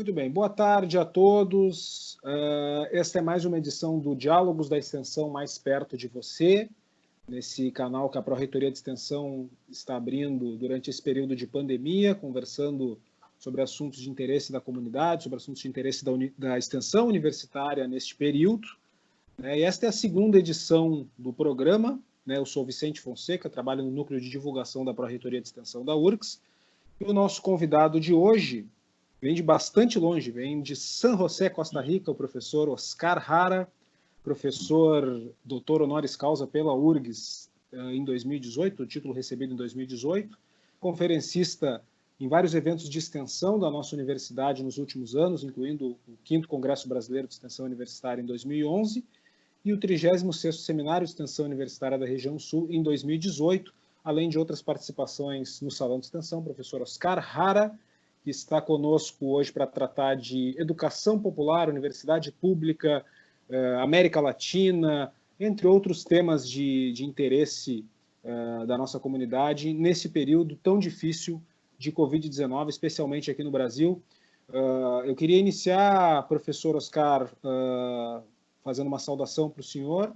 Muito bem, boa tarde a todos. Uh, esta é mais uma edição do Diálogos da Extensão Mais Perto de Você, nesse canal que a Pró-Reitoria de Extensão está abrindo durante esse período de pandemia, conversando sobre assuntos de interesse da comunidade, sobre assuntos de interesse da, da extensão universitária neste período. Né? E esta é a segunda edição do programa. Né? Eu sou Vicente Fonseca, trabalho no Núcleo de Divulgação da Pró-Reitoria de Extensão da URCS. E o nosso convidado de hoje vem de bastante longe, vem de San José, Costa Rica, o professor Oscar Hara, professor doutor honoris causa pela URGS eh, em 2018, o título recebido em 2018, conferencista em vários eventos de extensão da nossa universidade nos últimos anos, incluindo o 5º Congresso Brasileiro de Extensão Universitária em 2011 e o 36º Seminário de Extensão Universitária da Região Sul em 2018, além de outras participações no Salão de Extensão, professor Oscar Hara, que está conosco hoje para tratar de educação popular, universidade pública, eh, América Latina, entre outros temas de, de interesse eh, da nossa comunidade nesse período tão difícil de Covid-19, especialmente aqui no Brasil. Uh, eu queria iniciar, professor Oscar, fazendo uma saudação para o senhor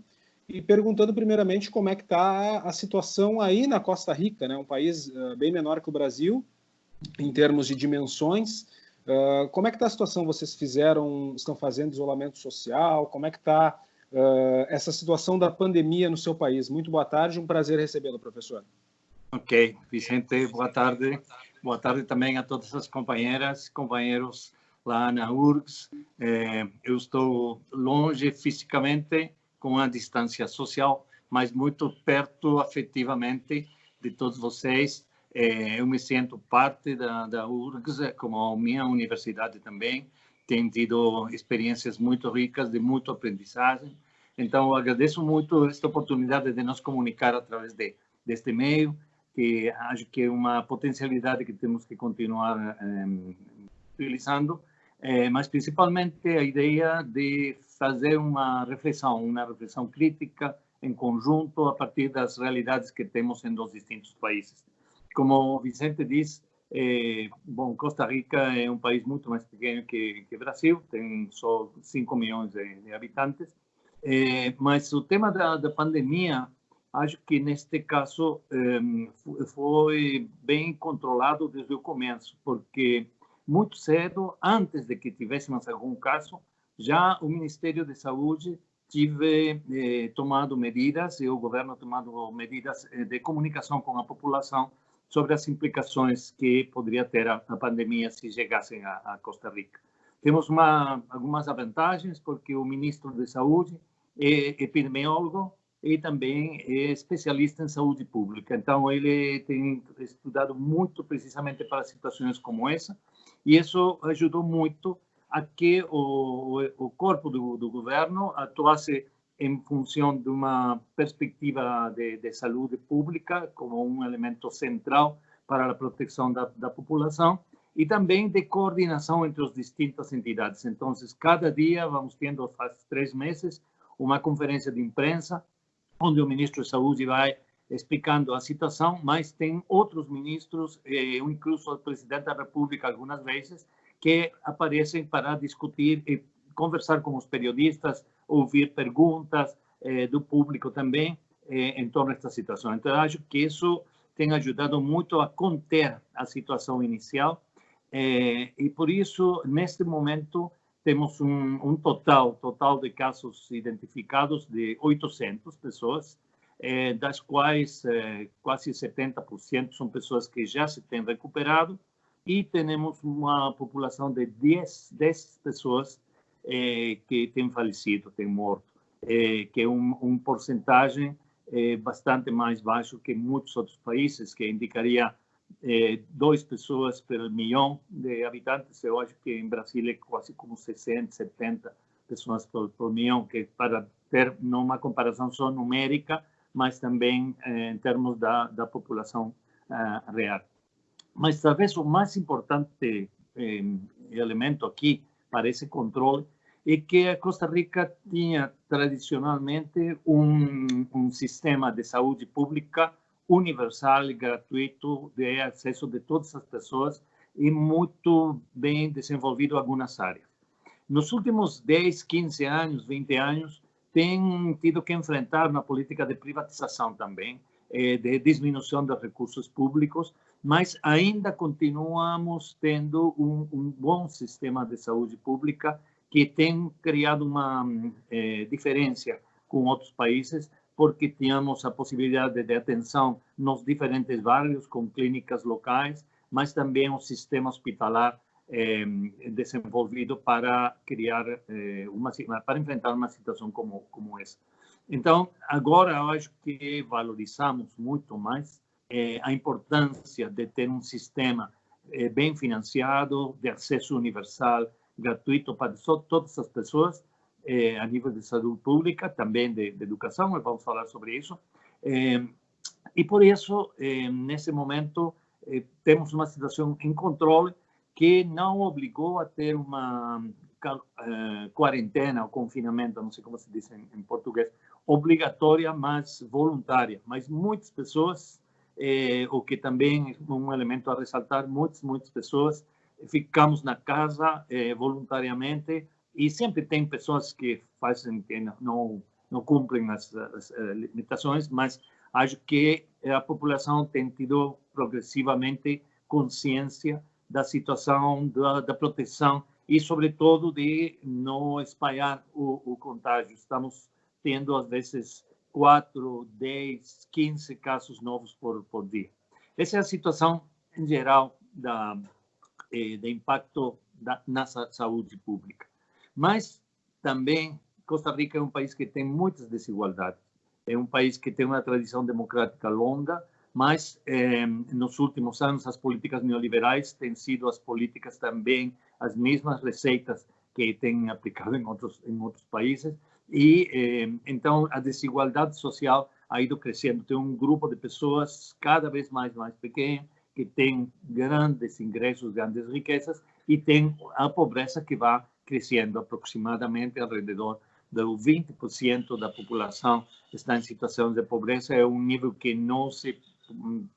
e perguntando primeiramente como é que está a situação aí na Costa Rica, né? um país bem menor que o Brasil, em termos de dimensões. Uh, como é que está a situação? Vocês fizeram, estão fazendo isolamento social? Como é que está uh, essa situação da pandemia no seu país? Muito boa tarde, um prazer recebê-lo, professor. Ok, Vicente, boa tarde. Boa tarde também a todas as companheiras, companheiros lá na URGS. Eh, eu estou longe fisicamente, com a distância social, mas muito perto afetivamente de todos vocês eu me sinto parte da, da URGS, como a minha universidade também. Tem tido experiências muito ricas, de muita aprendizagem. Então, agradeço muito esta oportunidade de nos comunicar através de, deste meio, que acho que é uma potencialidade que temos que continuar é, utilizando, é, mas principalmente a ideia de fazer uma reflexão, uma reflexão crítica em conjunto a partir das realidades que temos em dos distintos países como Vicente diz, é, bom, Costa Rica é um país muito mais pequeno que, que Brasil, tem só 5 milhões de, de habitantes, é, mas o tema da, da, pandemia, acho que neste caso é, foi bem controlado desde o começo, porque muito cedo, antes de que tivéssemos algum caso, já o Ministério de Saúde tive eh, tomado medidas e o governo tomado medidas de comunicação com a população sobre as implicações que poderia ter a, a pandemia se chegassem a, a, Costa Rica. Temos uma, algumas vantagens, porque o ministro de Saúde é epidemiólogo e também é especialista em saúde pública. Então, ele tem estudado muito precisamente para situações como essa, e isso ajudou muito a que o, o corpo do, do governo atuasse em função de uma perspectiva de, de saúde pública como um elemento central para a proteção da, da população e também de coordenação entre as distintas entidades. Então, cada dia vamos tendo, faz três meses, uma conferência de imprensa, onde o ministro de Saúde vai explicando a situação, mas tem outros ministros, eh, incluso o presidente da República, algumas vezes, que aparecem para discutir e conversar com os periodistas, ouvir perguntas eh, do público também eh, em torno desta situação. Então, acho que isso tem ajudado muito a conter a situação inicial eh, e, por isso, neste momento, temos um, um, total, total de casos identificados de 800 pessoas, eh, das quais eh, quase 70% são pessoas que já se têm recuperado e temos uma população de 10, 10 pessoas eh, que têm falecido, têm morto, eh, que é um, um porcentagem eh, bastante mais baixo que muitos outros países, que indicaria duas pessoas por milhão de habitantes. Eu acho que em Brasil é quase como 60, 70 pessoas por, por milhão, que para ter uma comparação só numérica, mas também em termos da, da população uh, real. Mas talvez o mais importante elemento aqui para esse controle é que a Costa Rica tinha tradicionalmente um, um sistema de saúde pública universal e gratuito de acesso de todas as pessoas e muito bem desenvolvido em algumas áreas. Nos últimos 10, 15 anos, 20 anos, tem tido que enfrentar uma política de privatização também, eh, de diminuição dos recursos públicos, mas ainda continuamos tendo um, um bom sistema de saúde pública que tem criado uma eh, diferença com outros países, porque tínhamos a possibilidade de atenção nos diferentes bairros, com clínicas locais, mas também um sistema hospitalar eh, desenvolvido para criar eh, uma para enfrentar uma situação como como essa. Então, agora eu acho que valorizamos muito mais a importância de ter um sistema bem financiado, de acesso universal, gratuito para todas as pessoas, eh, a nível de saúde pública, também de, de educação, vamos falar sobre isso. Eh, e por isso, eh, nesse momento, temos uma situação em controle que não obrigou a ter uma quarentena ou confinamento, não sei como se diz em, em, português, obrigatória, mas voluntária. Mas muitas pessoas, o que também é um elemento a ressaltar, muitas, muitas pessoas ficamos na casa eh, voluntariamente e sempre tem pessoas que fazem que não não cumprem as, as, as limitações, mas acho que a população tem tido progressivamente consciência da situação da, da proteção e, sobretudo, de não espalhar o, o contágio. Estamos tendo, às vezes, 4, 10, 15 casos novos por, por dia. Essa é a situação, em geral, da, eh, de impacto da, na saúde pública. Mas também Costa Rica é um país que tem muitas desigualdades. É um país que tem uma tradição democrática longa, mas eh, nos últimos anos as políticas neoliberais têm sido as políticas também as mesmas receitas que têm aplicado em outros em outros países e eh, então a desigualdade social ha ido crescendo tem um grupo de pessoas cada vez mais mais pequeno que tem grandes ingressos grandes riquezas e tem a pobreza que vai crescendo aproximadamente ao redor do 20% da população está em situação de pobreza é um nível que não se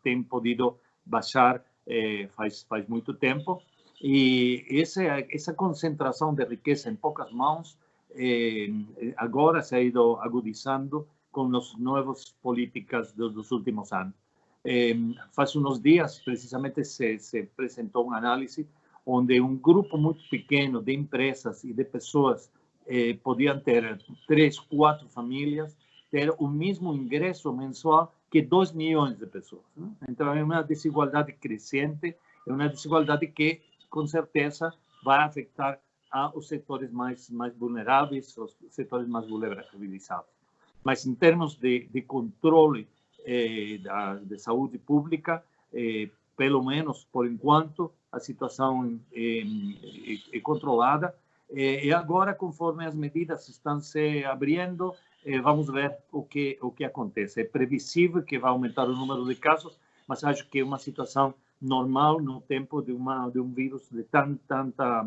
tem podido baixar eh, faz faz muito tempo e essa essa concentração de riqueza em poucas mãos eh, agora se ha ido agudizando com as novas políticas dos últimos anos. Eh, faz uns dias, precisamente, se, se apresentou uma análise onde um grupo muito pequeno de empresas e de pessoas eh, podiam ter três, quatro famílias, ter o mesmo ingresso mensual que 2 milhões de pessoas. Né? Então, é uma desigualdade crescente, é uma desigualdade que, com certeza, vai afetar aos setores mais, mais vulneráveis, os setores mais vulnerabilizados. Mas, em termos de, de controle eh, da, de saúde pública, eh, pelo menos por enquanto, a situação é, controlada. e agora, conforme as medidas estão se abrindo, eh, vamos ver o que o que acontece. É previsível que vai aumentar o número de casos, mas acho que é uma situação normal no tempo de uma de um vírus de tan, tanta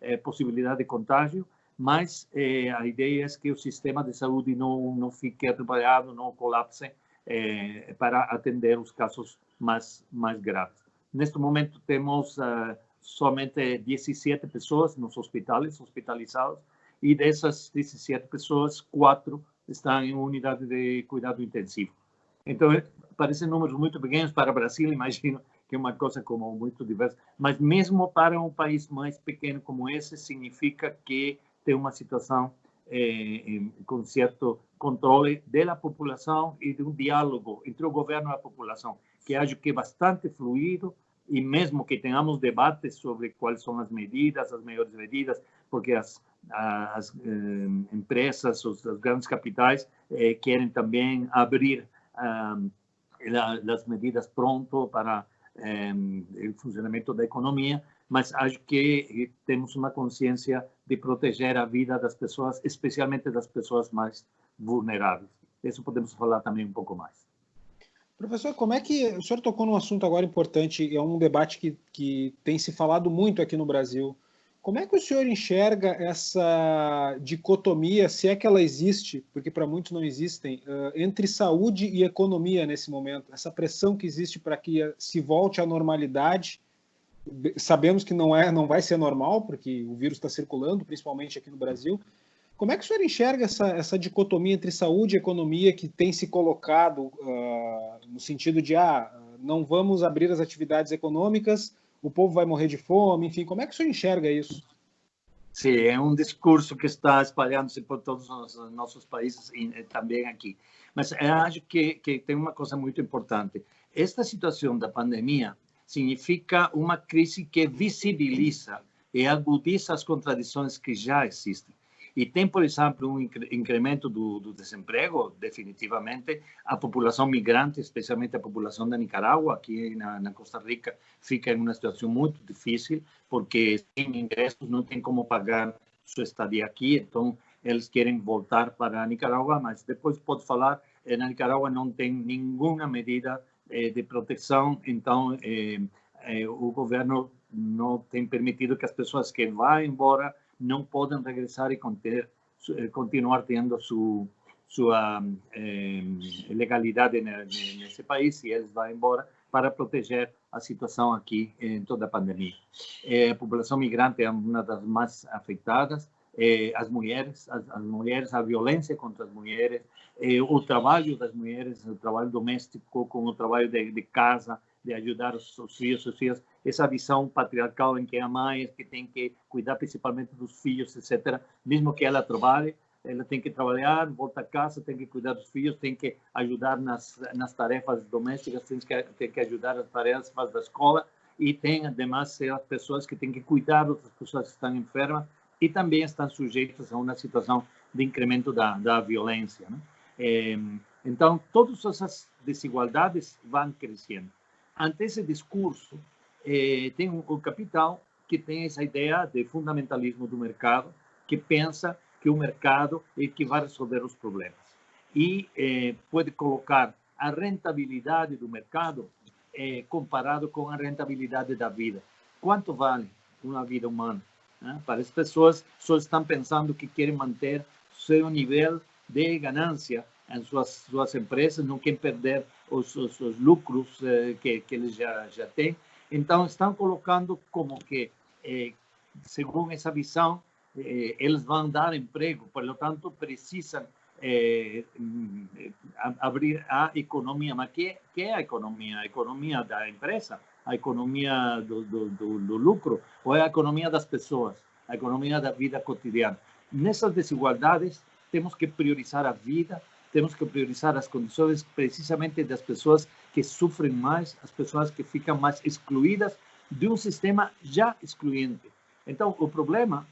eh, possibilidade de contágio. Mas eh, a ideia é que o sistema de saúde não não fique atrapalhado, não colapse eh, para atender os casos mais mais graves. Neste momento temos uh, somente 17 pessoas nos hospitais hospitalizados e dessas 17 pessoas, quatro estão em unidade de cuidado intensivo. Então, parecem números muito pequenos para o Brasil, imagino que é uma coisa como muito diversa, mas mesmo para um país mais pequeno como esse, significa que tem uma situação eh, com certo controle da população e de um diálogo entre o governo e a população, que acho que bastante fluido e mesmo que tenhamos debates sobre quais são as medidas, as melhores medidas, porque as as eh, empresas, os, os, grandes capitais eh, querem também abrir as medidas pronto para o funcionamento da economia, mas acho que temos uma consciência de proteger a vida das pessoas, especialmente das pessoas mais vulneráveis. Isso podemos falar também um pouco mais. Professor, como é que o senhor tocou num assunto agora importante, é um debate que, que tem se falado muito aqui no Brasil, como é que o senhor enxerga essa dicotomia, se é que ela existe, porque para muitos não existem, entre saúde e economia nesse momento? Essa pressão que existe para que se volte à normalidade sabemos que não é, não vai ser normal, porque o vírus está circulando, principalmente aqui no Brasil. Como é que o senhor enxerga essa, essa dicotomia entre saúde e economia que tem se colocado uh, no sentido de ah, não vamos abrir as atividades econômicas, o povo vai morrer de fome, enfim, como é que o senhor enxerga isso? Sim, é um discurso que está espalhando-se por todos os nossos países e também aqui. Mas eu acho que, que tem uma coisa muito importante. Esta situação da pandemia significa uma crise que visibiliza e agudiza as contradições que já existem. E tem, por exemplo, um incremento do, do, desemprego, definitivamente. A população migrante, especialmente a população da Nicarágua, aqui na, na, Costa Rica, fica em uma situação muito difícil, porque sem ingressos não tem como pagar sua estadia aqui. Então, eles querem voltar para a Nicarágua, mas depois pode falar, eh, na Nicarágua não tem nenhuma medida de proteção, então eh, eh, o governo não tem permitido que as pessoas que vão embora não podem regressar e conter, eh, continuar tendo su, sua eh, legalidade nesse país e eles vão embora para proteger a situação aqui em toda a pandemia. Eh, a população migrante é uma das mais afetadas, eh, as mulheres, as, as, mulheres, a violência contra as mulheres, eh, o trabalho das mulheres, o trabalho doméstico com o trabalho de, de casa, de ajudar os, os filhos, os filhos, essa visão patriarcal em que a mãe que tem que cuidar principalmente dos filhos, etc. Mesmo que ela trabalhe, ela tem que trabalhar, volta a casa, tem que cuidar dos filhos, tem que ajudar nas, nas tarefas domésticas, tem que, tem que ajudar nas tarefas da escola e tem, además, as pessoas que têm que cuidar das pessoas que estão enfermas e também estão sujeitas a uma situação de incremento da, da violência. Né? É, então, todas essas desigualdades vão crescendo ante esse discurso, eh, tem um, o capital que tem essa ideia de fundamentalismo do mercado, que pensa que o mercado é que vai resolver os problemas. E eh, pode colocar a rentabilidade do mercado eh, comparado com a rentabilidade da vida. Quanto vale uma vida humana? Né? Para as pessoas só estão pensando que querem manter seu nível de ganância em suas, suas empresas, não querem perder os, os, os lucros eh, que, que eles já, já têm. Então, estão colocando como que, eh, segundo essa visão, eh, eles vão dar emprego, por lo tanto, precisam eh, abrir a economia. Mas que, que é a economia? A economia da empresa? A economia do, do, do, do lucro? Ou é a economia das pessoas? A economia da vida cotidiana? Nessas desigualdades, temos que priorizar a vida, temos que priorizar as condições precisamente das pessoas que sofrem mais, as pessoas que ficam mais excluídas de um sistema já excluinte. Então, o problema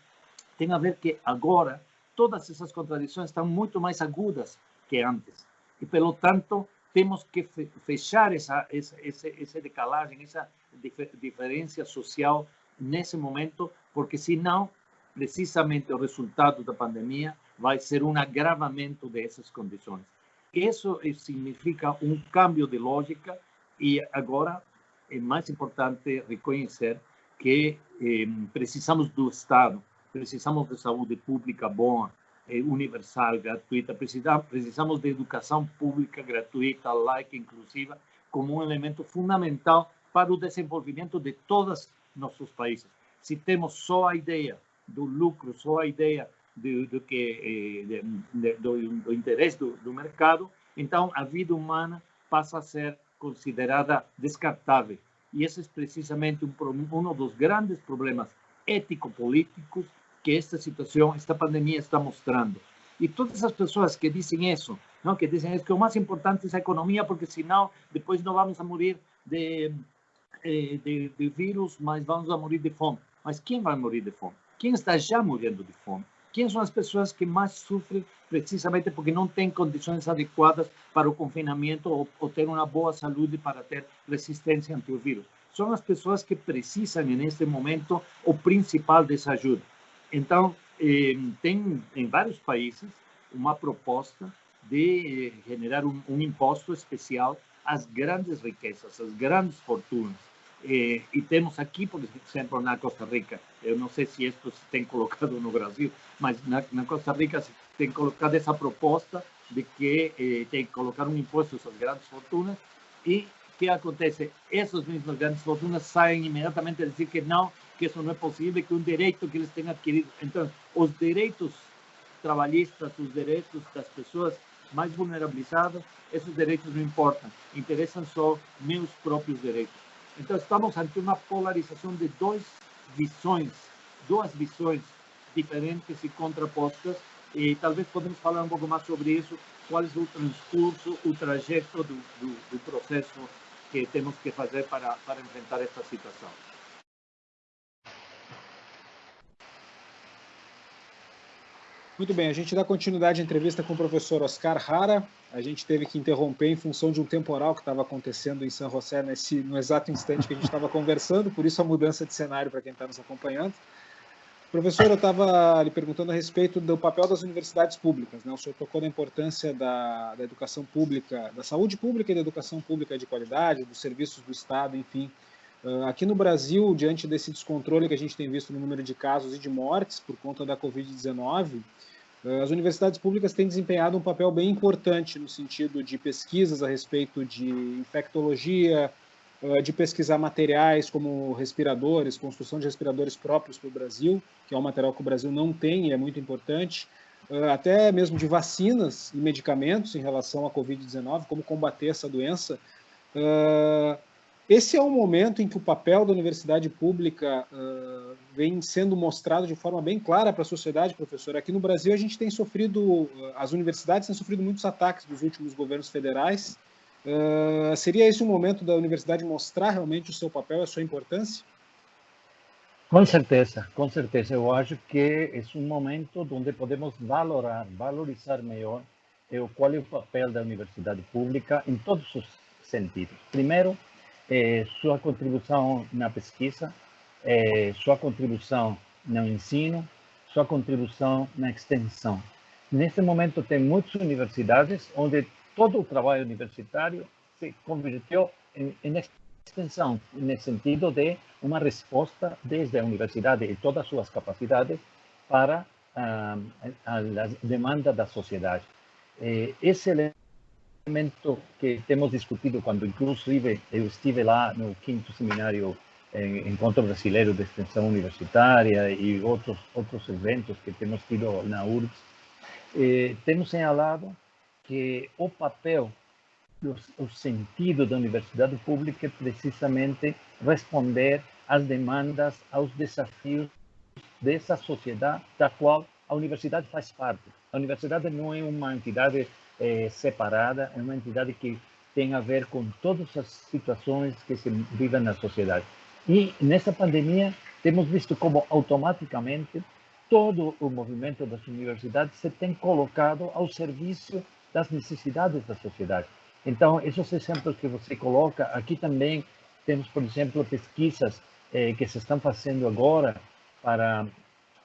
tem a ver que agora todas essas contradições estão muito mais agudas que antes. E, pelo tanto, temos que fechar essa, essa, essa, decalagem, essa diferença social nesse momento, porque senão, precisamente o resultado da pandemia vai ser um agravamento dessas condições. Isso significa um cambio de lógica e agora é mais importante reconhecer que eh, precisamos do Estado, precisamos de saúde pública boa, eh, universal, gratuita, precisamos, de educação pública gratuita, laica, inclusiva, como um elemento fundamental para o desenvolvimento de todos nossos países. Se temos só a ideia do lucro, só a ideia do, do que eh, de, do, do, interesse do, do mercado, então a vida humana passa a ser considerada descartável. E esse é precisamente um, um dos grandes problemas ético-políticos que esta situação, esta pandemia está mostrando. E todas as pessoas que dizem isso, não, que dizem que o mais importante é a economia, porque senão depois não vamos a morrer de, eh, de, de vírus, mas vamos a morrer de fome. Mas quem vai morrer de fome? Quem está já morrendo de fome? Quem são as pessoas que mais sofrem precisamente porque não têm condições adequadas para o confinamento ou, ou ter uma boa saúde para ter resistência ante o vírus? São as pessoas que precisam, neste momento, o principal dessa ajuda. Então, eh, tem em vários países uma proposta de eh, generar um, um imposto especial às grandes riquezas, às grandes fortunas eh, e temos aqui, por exemplo, na Costa Rica, eu não sei se isso se tem colocado no Brasil, mas na, na Costa Rica se tem colocado essa proposta de que eh, tem que colocar um imposto sobre grandes fortunas e que acontece? Essas mesmas grandes fortunas saem imediatamente a dizer que não, que isso não é possível, que um direito que eles têm adquirido. Então, os direitos trabalhistas, os direitos das pessoas mais vulnerabilizadas, esses direitos não importam, interessam só meus próprios direitos. Então, estamos ante uma polarização de duas visões, duas visões diferentes e contrapostas, e talvez podemos falar um pouco mais sobre isso, qual é o transcurso, o trajeto do, do, do processo que temos que fazer para, para enfrentar esta situação. Muito bem, a gente dá continuidade à entrevista com o professor Oscar Rara. A gente teve que interromper em função de um temporal que estava acontecendo em São José nesse, no exato instante que a gente estava conversando, por isso a mudança de cenário para quem está nos acompanhando. Professor, eu estava lhe perguntando a respeito do papel das universidades públicas. Né? O senhor tocou na importância da, da educação pública, da saúde pública e da educação pública de qualidade, dos serviços do Estado, enfim. Uh, aqui no Brasil, diante desse descontrole que a gente tem visto no número de casos e de mortes por conta da Covid-19, uh, as universidades públicas têm desempenhado um papel bem importante no sentido de pesquisas a respeito de infectologia, uh, de pesquisar materiais como respiradores, construção de respiradores próprios para o Brasil, que é um material que o Brasil não tem e é muito importante, até mesmo de vacinas e medicamentos em relação à Covid-19, como combater essa doença. Esse é um momento em que o papel da universidade pública uh, vem sendo mostrado de forma bem clara para a sociedade, professor. Aqui no Brasil a gente tem sofrido, as universidades têm sofrido muitos ataques dos últimos governos federais. Uh, seria esse o momento da universidade mostrar realmente o seu papel a sua importância? Com certeza, com certeza. Eu acho que é um momento onde podemos valorar, valorizar melhor qual é o papel da universidade pública em todos os sentidos. Primeiro, eh, sua contribuição na pesquisa, eh, sua contribuição no ensino, sua contribuição na extensão. Nesse momento, tem muitas universidades onde todo o trabalho universitário se converteu em, em extensão, no sentido de uma resposta desde a universidade e todas as suas capacidades para ah, a, a demanda da sociedade. Eh, esse que temos discutido quando, inclusive, eu estive lá no quinto seminário em Encontro Brasileiro de Extensão Universitária e outros, outros eventos que temos tido na URGS, eh, temos señalado que o papel, o sentido da universidade pública é precisamente responder às demandas, aos desafios dessa sociedade da qual a universidade faz parte. A universidade não é uma entidade é, separada, é uma entidade que tem a ver com todas as situações que se vivem na sociedade. E nessa pandemia, temos visto como automaticamente todo o movimento das universidades se tem colocado ao serviço das necessidades da sociedade. Então, esses exemplos que você coloca, aqui também temos, por exemplo, pesquisas eh, que se estão fazendo agora para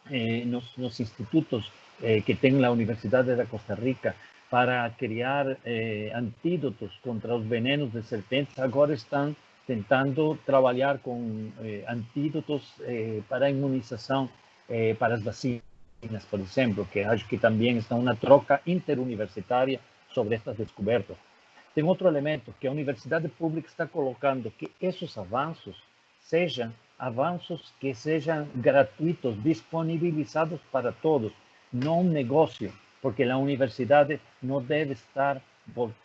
eh, nos, nos, institutos eh, que tem na Universidade da Costa Rica para criar eh, antídotos contra os venenos de serpentes, agora estão tentando trabalhar com eh, antídotos eh, para a imunização para as vacinas, por exemplo, que acho que também está uma troca interuniversitária sobre estas descobertas. Tem outro elemento que a universidade pública está colocando que esses avanços sejam avanços que sejam gratuitos, disponibilizados para todos, não um negócio, porque a universidade não deve estar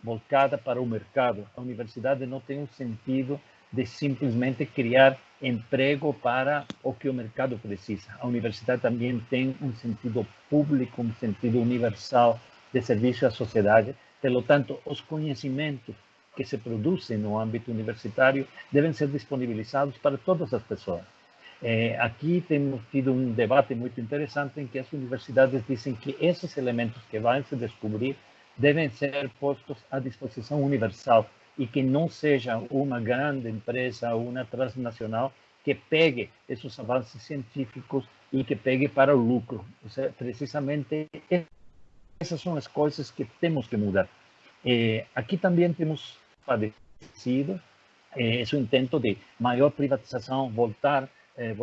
voltada para o mercado. A universidade não tem um sentido de simplesmente criar emprego para o que o mercado precisa. A universidade também tem um sentido público, um sentido universal de serviço à sociedade. Pelo tanto, os conhecimentos que se produzem no âmbito universitário devem ser disponibilizados para todas as pessoas. Eh, aqui temos tido um debate muito interessante em que as universidades dizem que esses elementos que vão se descobrir devem ser postos à disposição universal e que não seja uma grande empresa ou uma transnacional que pegue esses avanços científicos e que pegue para o lucro. Seja, precisamente essas são as coisas que temos que mudar. Eh, aqui também temos padecido eh, esse intento de maior privatização, voltar eh,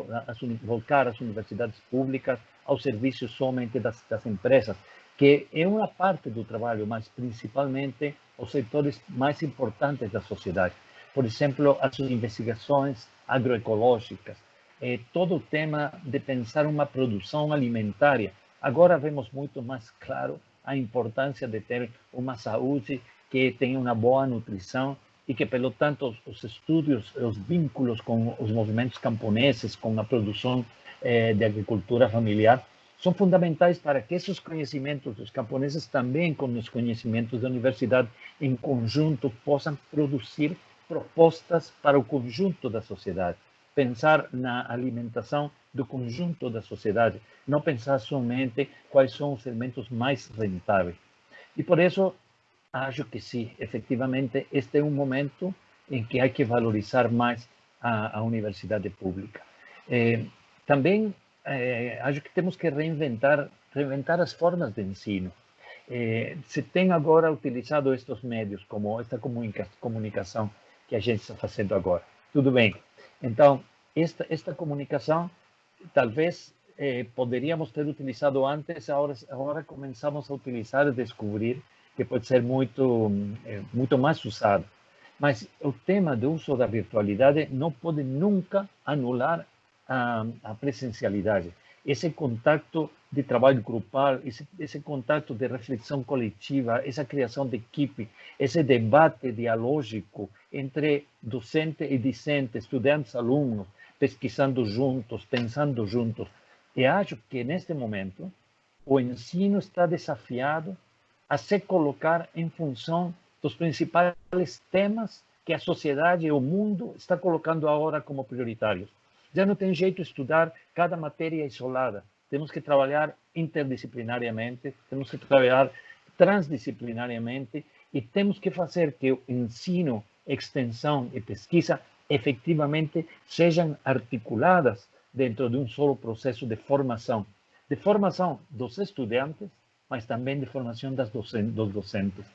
voltar as universidades públicas ao serviço somente das, das empresas, que é uma parte do trabalho, mas principalmente os setores mais importantes da sociedade. por exemplo, as investigações agroecológicas, eh, todo o tema de pensar uma produção alimentária. Agora vemos muito mais claro a importância de ter uma saúde que tenha uma boa nutrição e que, pelo tanto, os estudos, os vínculos com os movimentos camponeses, com a produção eh, de agricultura familiar, são fundamentais para que esses conhecimentos dos camponeses, também com os conhecimentos da universidade, em conjunto, possam produzir propostas para o conjunto da sociedade. Pensar na alimentação do conjunto da sociedade, não pensar somente quais são os elementos mais rentáveis. E por isso, acho que sim, efetivamente, este é um momento em que há que valorizar mais a, a universidade pública. Eh, também eh, acho que temos que reinventar, reinventar as formas de ensino. Eh, se tem agora utilizado estes médios, como esta comunica comunicação que a gente está fazendo agora. Tudo bem. Então, esta, esta comunicação, talvez poderíamos ter utilizado antes, agora, agora começamos a utilizar e descobrir que pode ser muito, eh, muito mais usado. Mas o tema do uso da virtualidade não pode nunca anular a, a presencialidade. Esse contato de trabalho grupal, esse, esse contato de reflexão coletiva, essa criação de equipe, esse debate dialógico entre docente e discente, estudantes, alunos, pesquisando juntos, pensando juntos. E acho que neste momento o ensino está desafiado a se colocar em função dos principais temas que a sociedade e o mundo está colocando agora como prioritários. Já não tem jeito estudar cada matéria isolada. Temos que trabalhar interdisciplinariamente, temos que trabalhar transdisciplinariamente e temos que fazer que o ensino, extensão e pesquisa efetivamente sejam articuladas dentro de um só processo de formação. De formação dos estudantes, mas também de formação das docentes, dos docentes.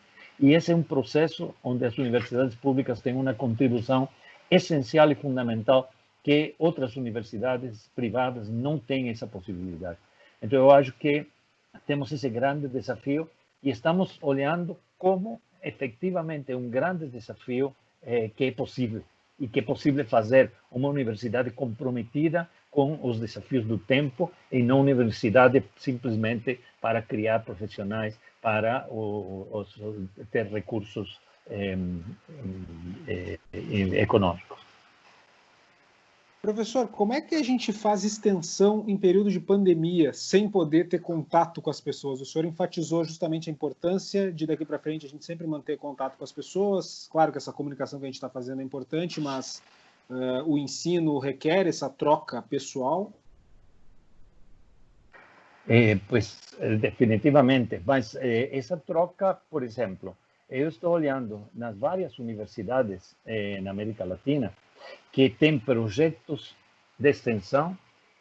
E esse é um processo onde as universidades públicas têm uma contribuição essencial e fundamental que outras universidades privadas não têm essa possibilidade. Então, eu acho que temos esse grande desafio e estamos olhando como efetivamente é um grande desafio eh, que é possível e que é possível fazer uma universidade comprometida com os desafios do tempo e não universidade simplesmente para criar profissionais para ter recursos eh, eh, econômicos. Professor, como é que a gente faz extensão em período de pandemia sem poder ter contato com as pessoas? O senhor enfatizou justamente a importância de daqui para frente a gente sempre manter contato com as pessoas. Claro que essa comunicação que a gente está fazendo é importante, mas uh, o ensino requer essa troca pessoal. Eh, pues definitivamente, mas eh, essa troca, por exemplo, eu estou olhando nas várias universidades eh, na América Latina que tem projetos de extensão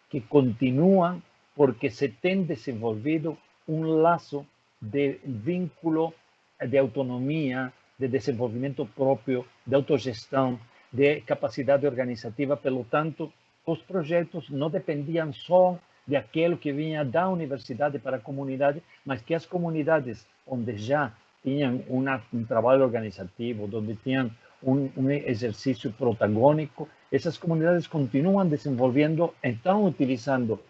que continuam porque se tem desenvolvido um laço de vínculo de autonomia, de desenvolvimento próprio, de autogestão, de capacidade organizativa. Pelo tanto, os projetos não dependiam só de aquilo que vinha da universidade para a comunidade, mas que as comunidades onde já tinham um trabalho organizativo, onde tinham un, un, ejercicio protagónico, esas comunidades continúan desenvolviendo, están utilizando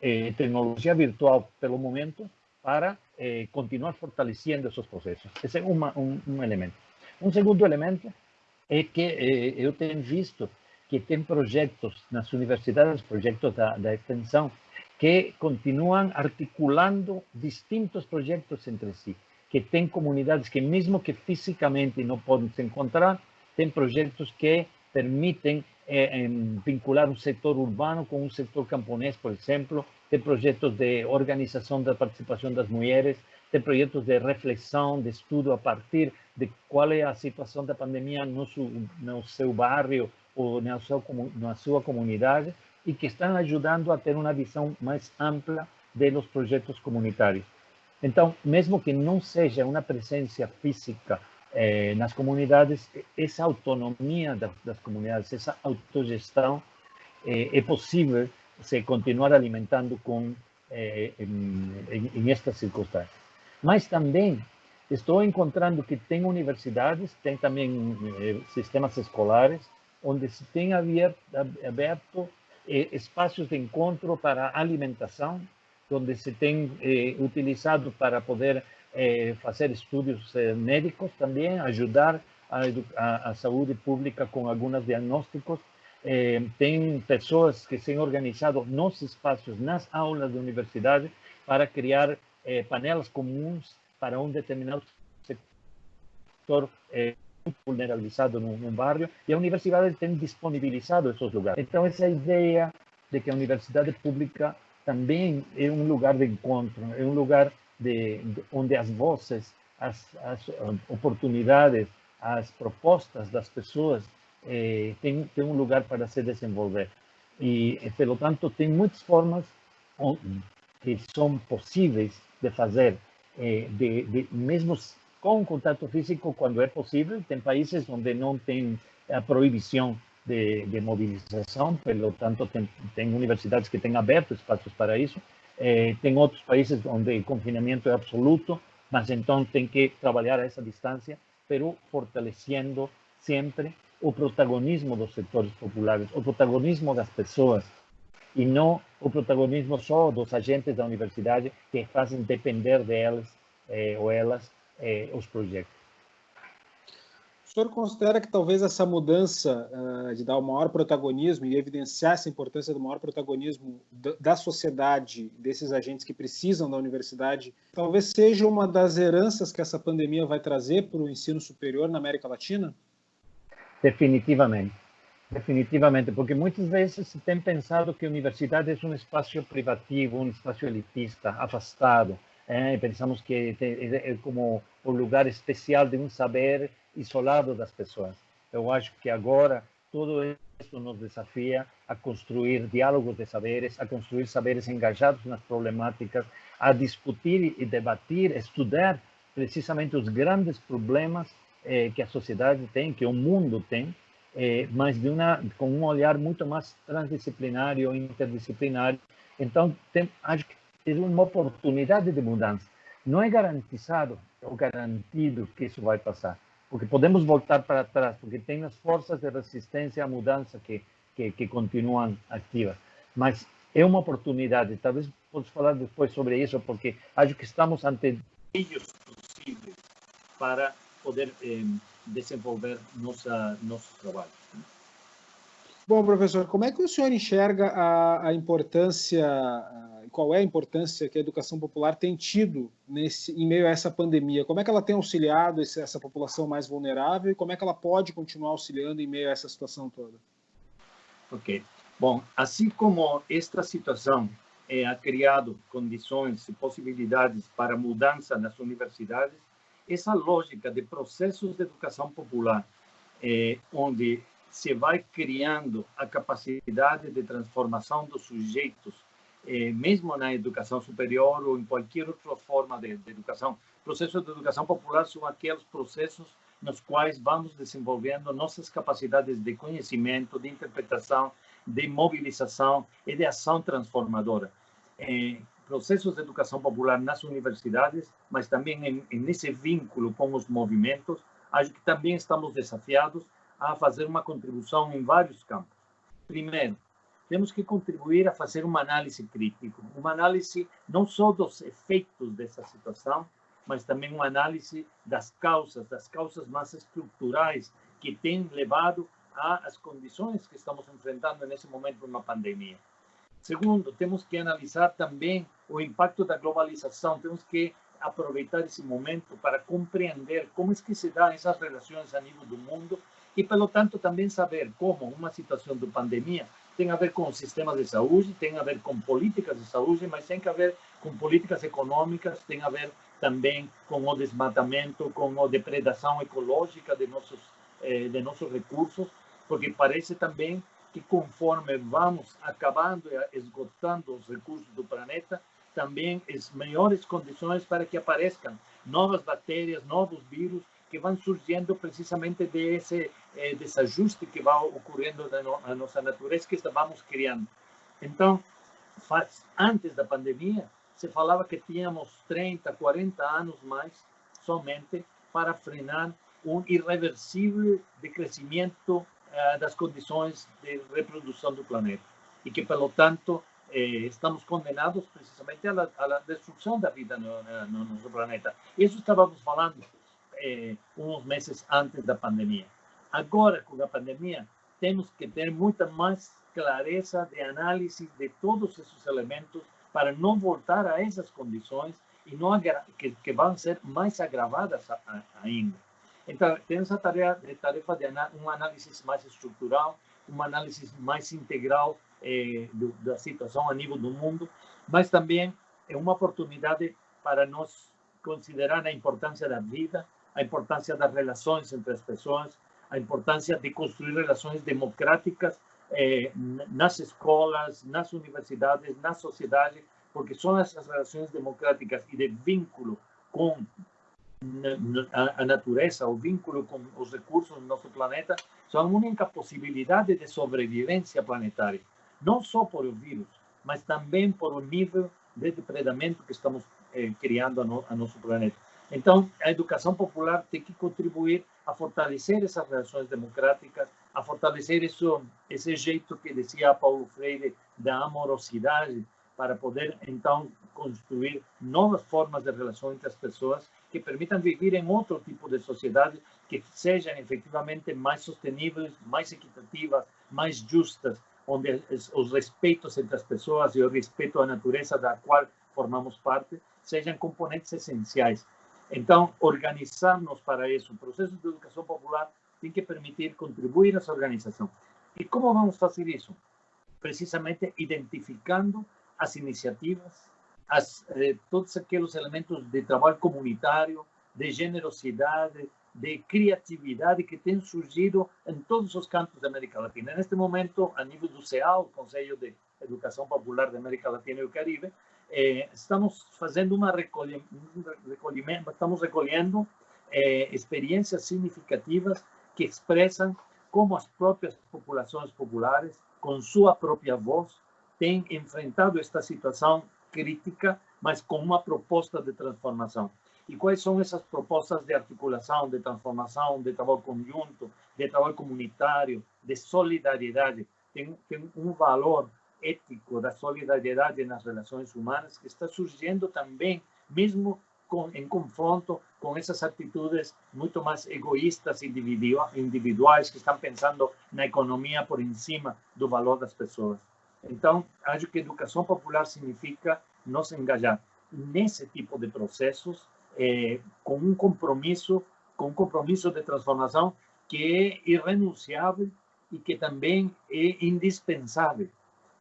eh, tecnología virtual pelo momento para eh, continuar fortaleciendo esos procesos. Ese é um, um, um elemento. Um segundo elemento é que eh, eu tenho visto que tem projetos nas universidades, projetos da, da extensão, que continuam articulando distintos projetos entre si que tem comunidades que, mesmo que fisicamente não podem se encontrar, tem projetos que permitem eh, vincular um setor urbano com um setor camponês, por exemplo, tem projetos de organização da participação das mulheres, tem projetos de reflexão, de estudo a partir de qual é a situação da pandemia no seu, no seu bairro ou na sua, na sua comunidade e que estão ajudando a ter uma visão mais ampla dos projetos comunitários. Então, mesmo que não seja uma presença física eh, nas comunidades, essa autonomia das, das comunidades, essa autogestão eh, é possível se continuar alimentando com eh, em, em, em, estas circunstâncias. Mas também estou encontrando que tem universidades, tem também sistemas escolares, onde se tem aberto, aberto espaços de encontro para alimentação, onde se tem eh, utilizado para poder eh, fazer estudos eh, médicos também, ajudar a, a, a, saúde pública com alguns diagnósticos. Eh, tem pessoas que se têm organizado nos espaços, nas aulas da universidade, para criar eh, panelas comuns para um determinado sector eh, vulnerabilizado num, num bairro, e a universidade tem disponibilizado esses lugares. Então, essa ideia de que a universidade pública também é um lugar de encontro, é um lugar de, de onde as vozes, as, as, oportunidades, as propostas das pessoas eh, têm, um lugar para se desenvolver. E, pelo tanto, tem muitas formas que são possíveis de fazer, eh, de, de, mesmo com contato físico, quando é possível. Tem países onde não tem a proibição de, de mobilização, pelo tanto, tem, tem universidades que têm aberto espaços para isso. Eh, tem outros países onde o confinamento é absoluto, mas então tem que trabalhar a essa distância, pero fortalecendo sempre o protagonismo dos setores populares, o protagonismo das pessoas, e não o protagonismo só dos agentes da universidade que fazem depender delas eh, ou elas eh, os projetos. O senhor considera que talvez essa mudança uh, de dar o maior protagonismo e evidenciar essa importância do maior protagonismo da, da sociedade, desses agentes que precisam da universidade, talvez seja uma das heranças que essa pandemia vai trazer para o ensino superior na América Latina? Definitivamente. Definitivamente, porque muitas vezes se tem pensado que a universidade é um espaço privativo, um espaço elitista, afastado. Eh? Pensamos que é como o lugar especial de um saber isolado das pessoas. Eu acho que agora tudo isso nos desafia a construir diálogos de saberes, a construir saberes engajados nas problemáticas, a discutir e debater, estudar precisamente os grandes problemas eh, que a sociedade tem, que o mundo tem, eh, mas de uma, com um olhar muito mais transdisciplinário, interdisciplinário. Então, tem, acho que é uma oportunidade de mudança. Não é garantizado ou garantido que isso vai passar, porque podemos voltar para trás, porque tem as forças de resistência à mudança que, que, que continuam ativas. Mas é uma oportunidade, talvez possa falar depois sobre isso, porque acho que estamos ante meios possíveis para poder eh, desenvolver nossa, nosso. Bom, professor, como é que o senhor enxerga a, a importância, a, qual é a importância que a educação popular tem tido nesse, em meio a essa pandemia? Como é que ela tem auxiliado esse, essa população mais vulnerável e como é que ela pode continuar auxiliando em meio a essa situação toda? Ok. Bom, assim como esta situação é, ha criado condições e possibilidades para mudança nas universidades, essa lógica de processos de educação popular, eh, onde se vai criando a capacidade de transformação dos sujeitos, eh, mesmo na educação superior ou em qualquer outra forma de, de educação. Processos de educação popular são aqueles processos nos quais vamos desenvolvendo nossas capacidades de conhecimento, de interpretação, de mobilização e de ação transformadora. Eh, processos de educação popular nas universidades, mas também em, nesse vínculo com os movimentos, acho que também estamos desafiados a fazer uma contribuição em vários campos. Primeiro, temos que contribuir a fazer uma análise crítica, uma análise não só dos efeitos dessa situação, mas também uma análise das causas, das causas mais estruturais que têm levado às condições que estamos enfrentando nesse momento uma pandemia. Segundo, temos que analisar também o impacto da globalização, temos que aproveitar esse momento para compreender como é que se dão essas relações a nível do mundo e, pelo tanto, também saber como uma situação de pandemia tem a ver com sistemas de saúde, tem a ver com políticas de saúde, mas tem a ver com políticas econômicas, tem a ver também com o desmatamento, com a depredação ecológica de nossos, eh, de nossos recursos, porque parece também que conforme vamos acabando e esgotando os recursos do planeta, também as melhores condições para que apareçam novas bactérias, novos vírus que vão surgindo precisamente desse eh, desajuste que vai ocorrendo na, no, na nossa natureza que estamos criando. Então, faz, antes da pandemia, se falava que tínhamos 30, 40 anos mais somente para frenar um irreversível decrescimento eh, das condições de reprodução do planeta e que, pelo tanto, eh, estamos condenados precisamente à, destruição da vida no, no, nosso planeta. Isso estávamos falando eh, uns meses antes da pandemia. Agora, com a pandemia, temos que ter muita mais clareza de análise de todos esses elementos para não voltar a essas condições e não que, que vão ser mais agravadas ainda. Então, tem essa tarefa, tarefa de um análise mais estrutural, uma análise mais integral eh, do, da situação a nível do mundo, mas também é uma oportunidade para nós considerar a importância da vida, a importância das relações entre as pessoas, a importância de construir relações democráticas eh, nas escolas, nas universidades, na sociedade, porque são essas relações democráticas e de vínculo com a, natureza, o vínculo com os recursos do nosso planeta, são a única possibilidade de sobrevivência planetária. Não só por o vírus, mas também por o nível de depredamento que estamos eh, criando a, no, a nosso planeta. Então, a educação popular tem que contribuir a fortalecer essas relações democráticas, a fortalecer isso, esse jeito que dizia Paulo Freire da amorosidade, para poder, então, construir novas formas de relação entre as pessoas que permitam viver em outro tipo de sociedade que sejam efetivamente mais sustentáveis, mais equitativas, mais justas, onde os respeitos entre as pessoas e o respeito à natureza da qual formamos parte sejam componentes essenciais. Então, organizar-nos para isso, o processo de educação popular tem que permitir contribuir essa organização. E como vamos fazer isso? Precisamente identificando as iniciativas, as, eh, todos aqueles elementos de trabalho comunitário, de generosidade, de criatividade que têm surgido em todos os cantos da América Latina. Neste momento, a nível do CEAL, Conselho de Educação Popular da América Latina e o Caribe, eh, estamos fazendo uma recolhimento, estamos recolhendo eh, experiências significativas que expressam como as próprias populações populares, com sua própria voz, têm enfrentado esta situação crítica, mas com uma proposta de transformação. E quais são essas propostas de articulação, de transformação, de trabalho conjunto, de trabalho comunitário, de solidariedade? Tem, tem um valor ético da solidariedade nas relações humanas que está surgindo também, mesmo com, em confronto com essas atitudes muito mais egoístas, individuais, que estão pensando na economia por em cima do valor das pessoas. Então, acho que educação popular significa nos engajar nesse tipo de processos eh, com um compromisso, com um compromisso de transformação que é irrenunciável e que também é indispensável.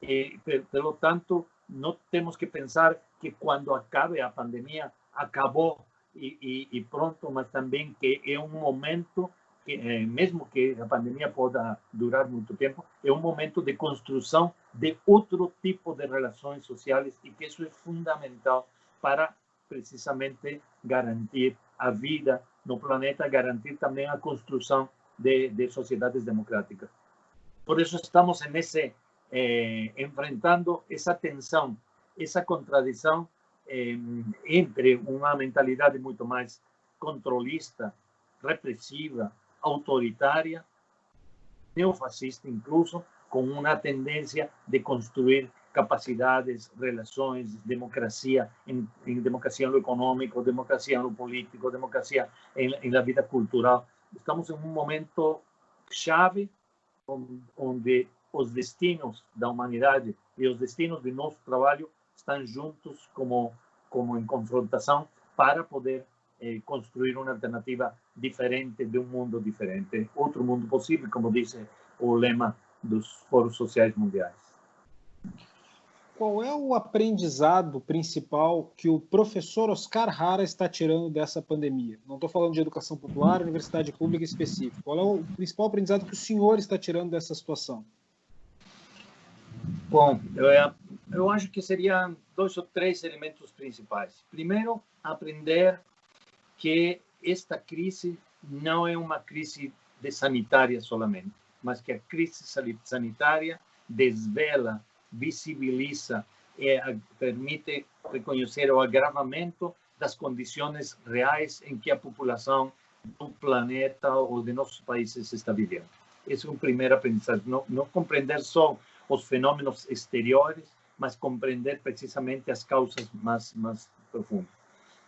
Eh, pelo tanto, não temos que pensar que quando acabe a pandemia, acabou e, e, e pronto, mas também que é um momento que, eh, mesmo que a pandemia possa durar muito tempo, é um momento de construção de outro tipo de relações sociais e que isso é fundamental para precisamente garantir a vida no planeta, garantir também a construção de, de sociedades democráticas. Por isso estamos nesse eh, enfrentando essa tensão, essa contradição eh, entre uma mentalidade muito mais controlista, repressiva, autoritária, neofascista incluso, com uma tendência de construir capacidades, relações, democracia, em, em democracia no econômico, democracia no político, democracia em, em la vida cultural. Estamos em um momento chave onde os destinos da humanidade e os destinos do nosso trabalho estão juntos como como em confrontação para poder eh, construir uma alternativa diferente de um mundo diferente, outro mundo possível, como diz o lema dos foros sociais mundiais. Qual é o aprendizado principal que o professor Oscar Hara está tirando dessa pandemia? Não estou falando de educação popular, universidade pública específica. Qual é o principal aprendizado que o senhor está tirando dessa situação? Bom, eu, eu acho que seriam dois ou três elementos principais. Primeiro, aprender que esta crise não é uma crise de sanitária solamente, mas que a crise sanitária desvela, visibiliza e permite reconhecer o agravamento das condições reais em que a população do planeta ou de nossos países está vivendo. Esse é um primeiro aprendizagem. Não, não compreender só os fenômenos exteriores, mas compreender precisamente as causas mais, mais profundas.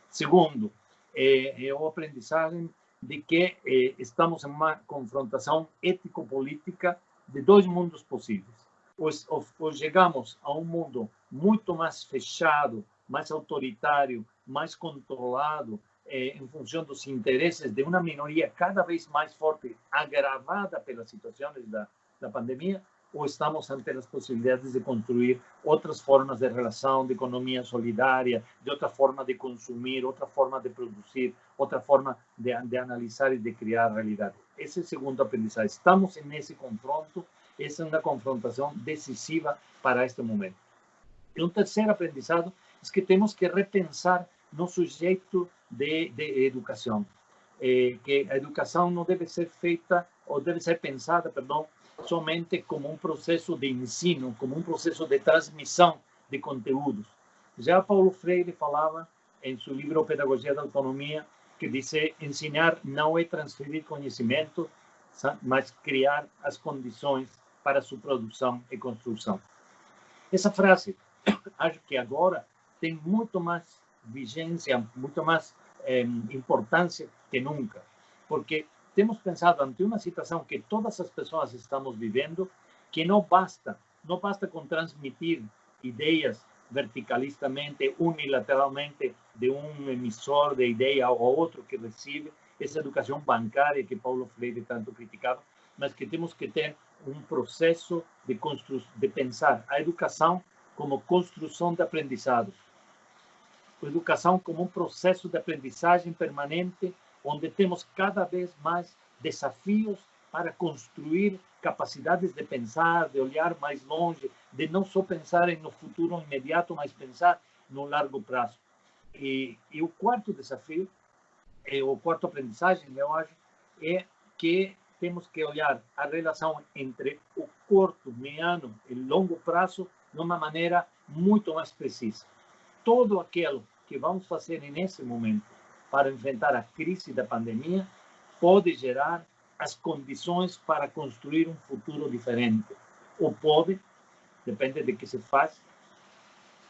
Segundo, é, é o aprendizagem de que eh, estamos em uma confrontação ético-política de dois mundos possíveis. Ou, ou, ou, chegamos a um mundo muito mais fechado, mais autoritário, mais controlado, eh, em função dos interesses de uma minoria cada vez mais forte, agravada pelas situações da, da pandemia, ou estamos ante as possibilidades de construir outras formas de relação, de economia solidária, de outra forma de consumir, outra forma de produzir, outra forma de, de analisar e de criar realidade. Esse é o segundo aprendizagem. Estamos nesse confronto, essa é uma confrontação decisiva para este momento. E um terceiro aprendizado é que temos que repensar no sujeito de, de educação, eh, que a educação não deve ser feita ou deve ser pensada, perdão, somente como um processo de ensino, como um processo de transmissão de conteúdos. Já Paulo Freire falava em seu livro Pedagogia da Autonomia que diz ensinar não é transferir conhecimento, mas criar as condições para sua produção e construção. Essa frase, acho que agora tem muito mais vigência, muito mais eh, importância que nunca, porque temos pensado ante uma situação que todas as pessoas estamos vivendo, que não basta, não basta com transmitir ideias verticalistamente, unilateralmente, de um emissor de ideia ao outro que recebe, essa educação bancária que Paulo Freire tanto criticava, mas que temos que ter um processo de, constru de pensar a educação como construção de aprendizados, a educação como um processo de aprendizagem permanente onde temos cada vez mais desafios para construir capacidades de pensar, de olhar mais longe, de não só pensar no futuro imediato, mas pensar no largo prazo. E, e o quarto desafio, é, o quarto aprendizagem, eu acho, é que temos que olhar a relação entre o curto, mediano e longo prazo de uma maneira muito mais precisa. Todo aquilo que vamos fazer nesse momento para enfrentar a crise da pandemia pode gerar as condições para construir um futuro diferente. Ou pode, depende de que se faz,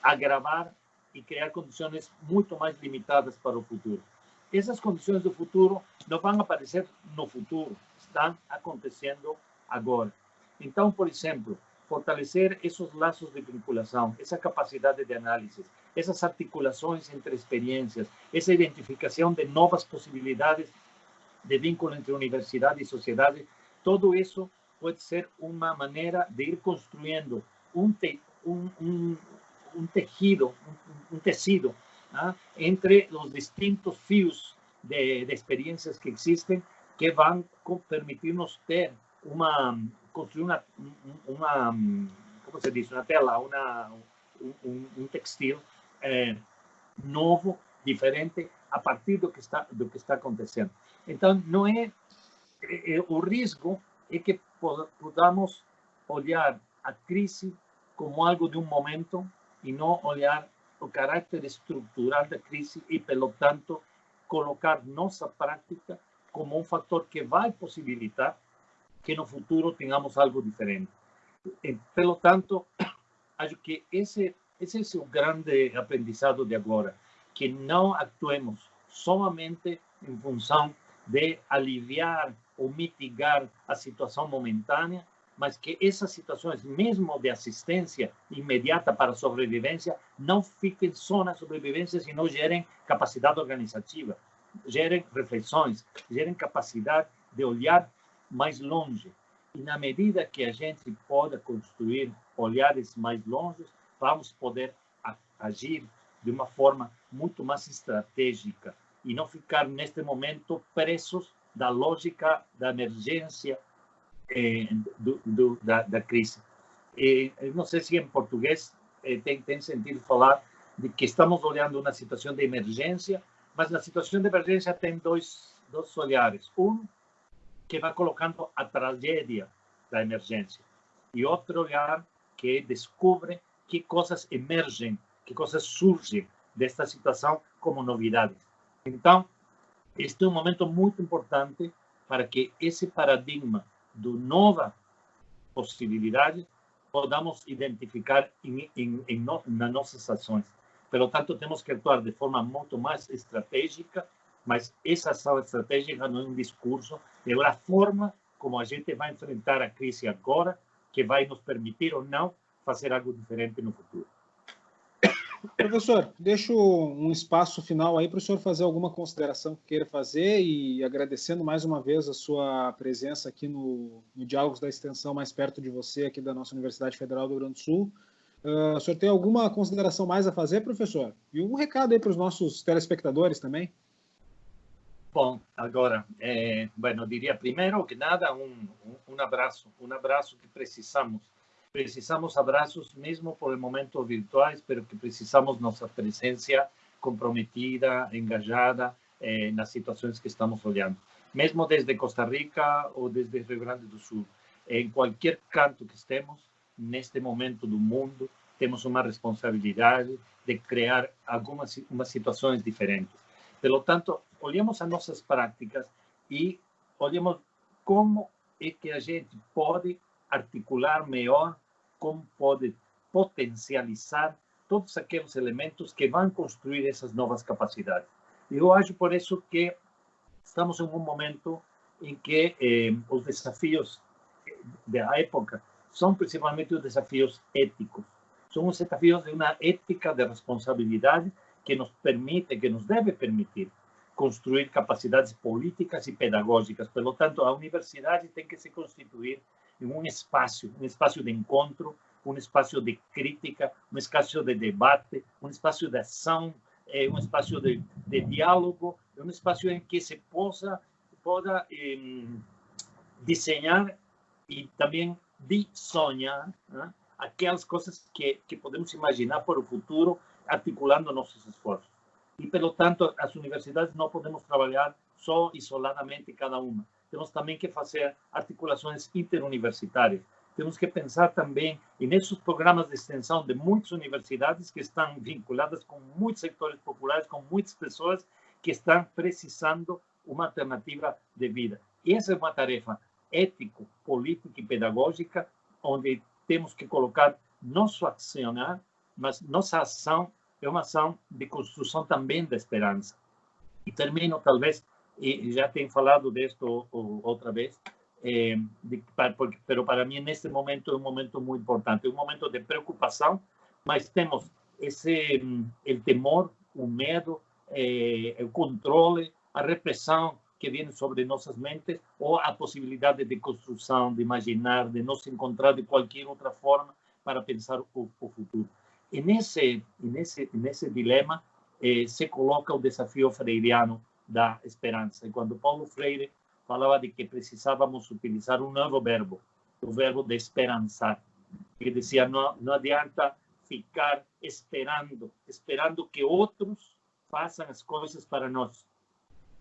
agravar e criar condições muito mais limitadas para o futuro. Essas condições do futuro não vão aparecer no futuro, estão acontecendo agora. Então, por exemplo, fortalecer esses laços de vinculação, essa capacidade de análise, essas articulações entre experiências, essa identificação de novas possibilidades de vínculo entre universidade e sociedade, tudo isso pode ser uma maneira de ir construindo um, te, um, um, um tejido, um, tecido ¿ah? entre os distintos fios de, de experiências que existem que vão permitir-nos ter uma construir uma, uma como se diz, uma tela, uma, um, um textil é, novo, diferente, a partir do que está do que está acontecendo. Então, não é, é, é o risco é que podamos olhar a crise como algo de um momento e não olhar o caráter estrutural da crise e, pelo tanto, colocar nossa prática como um fator que vai possibilitar que no futuro tenhamos algo diferente. Pelo tanto, acho que esse, esse é o grande aprendizado de agora, que não actuemos somente em função de aliviar ou mitigar a situação momentânea, mas que essas situações, mesmo de assistência imediata para sobrevivência, não fiquem só na sobrevivência, senão gerem capacidade organizativa, gerem reflexões, gerem capacidade de olhar mais longe. E na medida que a gente pode construir olhares mais longe, vamos poder agir de uma forma muito mais estratégica e não ficar neste momento presos da lógica da emergência eh, do, do, da, da, crise. Eh, não sei se em português eh, tem, tem sentido falar de que estamos olhando uma situação de emergência, mas na situação de emergência tem dois, dois olhares. Um que vai colocando a tragédia da emergência e outro olhar que descobre que coisas emergem, que coisas surgem desta situação como novidades. Então, este é um momento muito importante para que esse paradigma do nova possibilidade podamos identificar em, em, em no, nas nossas ações. Pelo tanto, temos que atuar de forma muito mais estratégica, mas essa ação estratégica não é um discurso, é a forma como a gente vai enfrentar a crise agora, que vai nos permitir ou não fazer algo diferente no futuro. Professor, deixo um espaço final aí para o senhor fazer alguma consideração que queira fazer e agradecendo mais uma vez a sua presença aqui no, no Diálogos da Extensão, mais perto de você, aqui da nossa Universidade Federal do Rio Grande do Sul. Uh, o senhor tem alguma consideração mais a fazer, professor? E um recado aí para os nossos telespectadores também. Bom, agora, é, bueno, diria primeiro que nada, um, um, abraço, um abraço que precisamos precisamos abraços mesmo por el momento virtuais, pero que precisamos nossa presença comprometida, engajada eh, nas situações que estamos olhando. Mesmo desde Costa Rica ou desde Rio Grande do Sul, em qualquer canto que estemos, neste momento do mundo, temos uma responsabilidade de criar algumas umas situações diferentes. Pelo tanto, olhemos as nossas práticas e olhemos como é que a gente pode articular melhor como pode potencializar todos aqueles elementos que vão construir essas novas capacidades. Eu acho por isso que estamos em um momento em que eh, os desafios da época são principalmente os desafios éticos. São os desafios de uma ética de responsabilidade que nos permite, que nos deve permitir construir capacidades políticas e pedagógicas. Pelo tanto, a universidade tem que se constituir em um espaço, um espaço de encontro, um espaço de crítica, um espaço de debate, um espaço de ação, é, um espaço de, de diálogo, um espaço em que se possa, possa eh, desenhar e também de sonhar né? aquelas coisas que, que podemos imaginar para o futuro, articulando nossos esforços. E, pelo tanto, as universidades não podemos trabalhar só isoladamente cada uma. Temos também que fazer articulações interuniversitárias. Temos que pensar também nesses programas de extensão de muitas universidades que estão vinculadas com muitos sectores populares, com muitas pessoas que estão precisando uma alternativa de vida. E essa é uma tarefa ético, política e pedagógica, onde temos que colocar nosso accionar, mas nossa ação é uma ação de construção também da esperança. E termino, talvez, e já tenho falado disso outra vez, eh, de, para, porque, pero para mim, neste momento, é um momento muito importante, é um momento de preocupação, mas temos esse o temor, o medo, eh, o controle, a repressão que vem sobre nossas mentes, ou a possibilidade de construção, de imaginar, de nos encontrar de qualquer outra forma para pensar o, o futuro. E nesse, nesse, nesse dilema eh, se coloca o desafio freiriano da esperança. E quando Paulo Freire falava de que precisávamos utilizar um novo verbo, o verbo de esperançar, que dizia não, não adianta ficar esperando, esperando que outros façam as coisas para nós.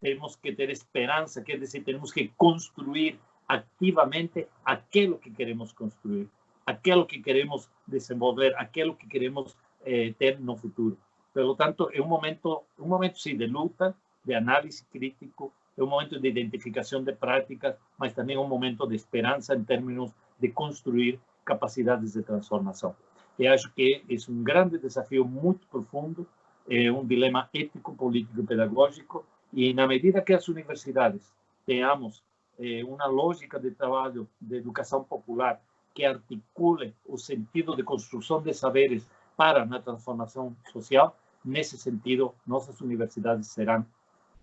Temos que ter esperança, quer dizer, temos que construir ativamente aquilo que queremos construir aquilo que queremos desenvolver, aquilo que queremos eh, ter no futuro. Pelo tanto, é um momento, um momento sim de luta, de análise crítico, é um momento de identificação de práticas, mas também é um momento de esperança em termos de construir capacidades de transformação. E acho que é um grande desafio muito profundo, é um dilema ético, político e pedagógico, e na medida que as universidades tenhamos eh, uma lógica de trabalho de educação popular que articule o sentido de construção de saberes para a transformação social, nesse sentido, nossas universidades serão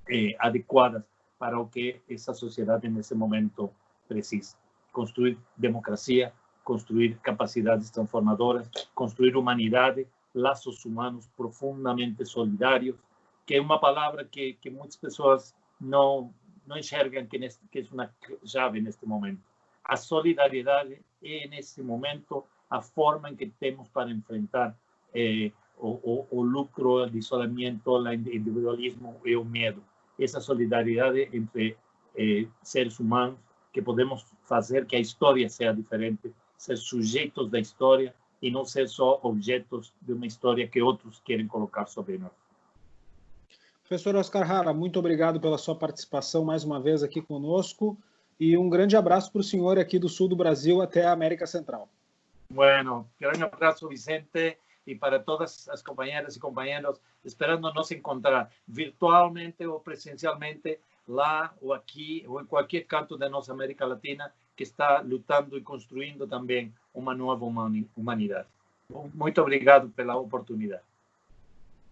eh, para o que essa sociedade nesse momento precisa. Construir democracia, construir capacidades transformadoras, construir humanidade, laços humanos profundamente solidários, que é uma palavra que, que muitas pessoas não, não que, neste, que é uma chave neste momento. A solidariedade é, nesse momento, a forma em que temos para enfrentar eh, o, o, o, lucro, o isolamento, o individualismo e o medo. Essa solidariedade entre eh, seres humanos que podemos fazer que a história seja diferente, ser sujeitos da história e não ser só objetos de uma história que outros querem colocar sobre nós. Professor Oscar Hara, muito obrigado pela sua participação mais uma vez aqui conosco e um grande abraço para o senhor aqui do sul do Brasil até a América Central. Bueno, grande abraço, Vicente, e para todas as companheiras e companheiros, esperando nos encontrar virtualmente ou presencialmente lá ou aqui ou em qualquer canto da nossa América Latina que está lutando e construindo também uma nova humanidade. Muito obrigado pela oportunidade.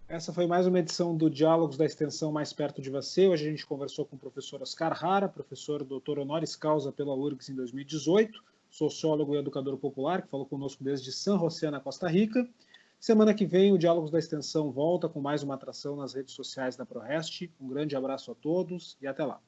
Essa foi mais uma edição do Diálogos da Extensão Mais Perto de Você. Hoje a gente conversou com o professor Oscar Rara, professor doutor honoris causa pela URGS em 2018, sociólogo e educador popular, que falou conosco desde San José, na Costa Rica. Semana que vem, o Diálogos da Extensão volta com mais uma atração nas redes sociais da ProRest. Um grande abraço a todos e até lá.